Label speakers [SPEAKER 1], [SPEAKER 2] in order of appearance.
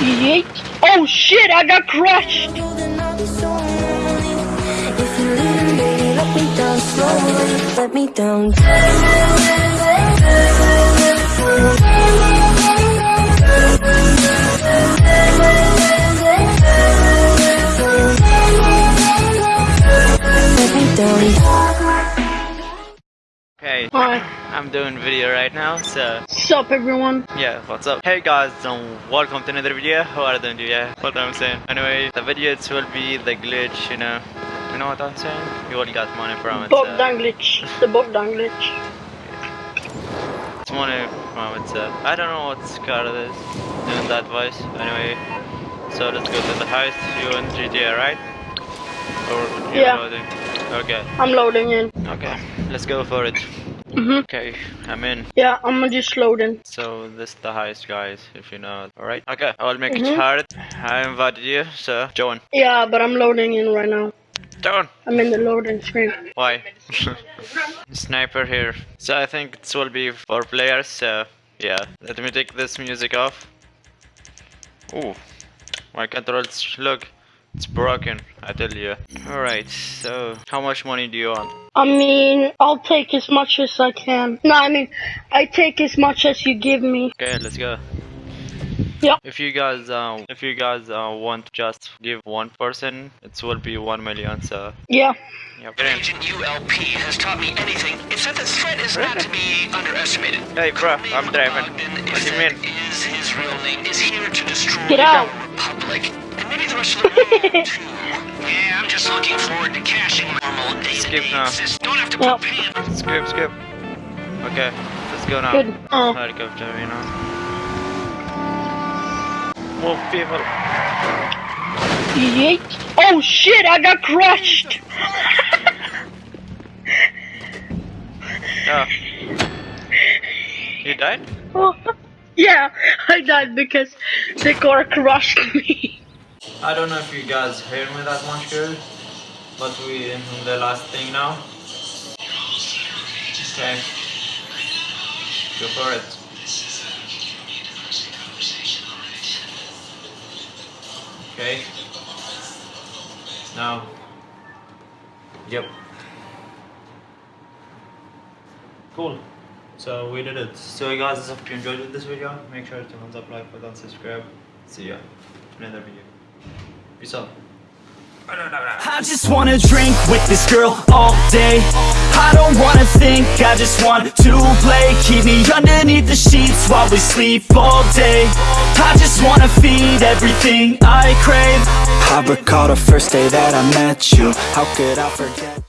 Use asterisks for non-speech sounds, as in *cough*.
[SPEAKER 1] Yeet. Oh shit, I got crushed.
[SPEAKER 2] Let me down
[SPEAKER 3] Okay,
[SPEAKER 1] Hi.
[SPEAKER 3] I'm doing video right now, so
[SPEAKER 1] Sup everyone?
[SPEAKER 3] yeah, what's up? Hey guys, and welcome to another video. How are you doing? Yeah, what I'm saying. Anyway, the video it will be the glitch, you know. You know what I'm saying? You all got money from it.
[SPEAKER 1] Bogdan
[SPEAKER 3] So
[SPEAKER 1] glitch. The Bogdan glitch.
[SPEAKER 3] it's money from it. So I don't know what's called this. Doing that voice. Anyway, so let's go to the house. You in GTA, right? Or you
[SPEAKER 1] Yeah.
[SPEAKER 3] loading? Okay.
[SPEAKER 1] I'm loading in.
[SPEAKER 3] Okay. Let's go for it.
[SPEAKER 1] Mhm.
[SPEAKER 3] Okay, I'm in.
[SPEAKER 1] Yeah, I'm just loading.
[SPEAKER 3] So this is the highest guys, if you know. Alright. Okay, I will make
[SPEAKER 1] Mhm.
[SPEAKER 3] it hard. I invited you, so join.
[SPEAKER 1] Yeah, but I'm loading in right now.
[SPEAKER 3] Join!
[SPEAKER 1] I'm in the loading screen.
[SPEAKER 3] Why? *laughs* Sniper here. So I think it will be for players, so yeah. Let me take this music off. Ooh. My controls look it's broken, I tell you. Alright, so how much money do you want?
[SPEAKER 1] I mean, I'll take as much as I can. No, I mean, I take as much as you give me.
[SPEAKER 3] Okay, let's go.
[SPEAKER 1] Yeah.
[SPEAKER 3] If you guys uh, if you guys uh, want to just give one person, it will be one million. So
[SPEAKER 1] Yeah.
[SPEAKER 3] yeah. Get in.
[SPEAKER 4] Agent ULP has taught me anything. It's that the threat is not to be underestimated.
[SPEAKER 3] Hey, bro, I'm driving.
[SPEAKER 4] Bogdan
[SPEAKER 3] What
[SPEAKER 4] is
[SPEAKER 3] do you mean?
[SPEAKER 4] Is his real name is here to destroy
[SPEAKER 1] Get
[SPEAKER 4] the
[SPEAKER 1] out.
[SPEAKER 4] Republic and maybe the rest of the world too. Yeah, I'm just looking forward to cashing my normal day
[SPEAKER 3] Skip now.
[SPEAKER 4] Don't have to
[SPEAKER 1] Yep.
[SPEAKER 4] put pin.
[SPEAKER 3] Skip, skip. Okay, let's go now.
[SPEAKER 1] Good. Oh.
[SPEAKER 3] Helicopter, you know. More people.
[SPEAKER 1] Yeet. Oh shit, I got crushed.
[SPEAKER 3] Oh. You died?
[SPEAKER 1] Oh, *laughs* yeah, I died because the car crushed me.
[SPEAKER 3] I don't know if you guys hear me that much good, but we in the last thing now. Okay. Go for it. Okay. Now. Yep. Cool. So we did it. So guys, if you enjoyed this video, make sure to thumbs up, like button, subscribe. See ya. in Another video. Peace out.
[SPEAKER 5] I just wanna drink with this girl all day. I don't wanna think, I just want to play. Keep me underneath the sheets while we sleep all day. I just wanna feed everything I crave. I recall the first day that I met you. How could I forget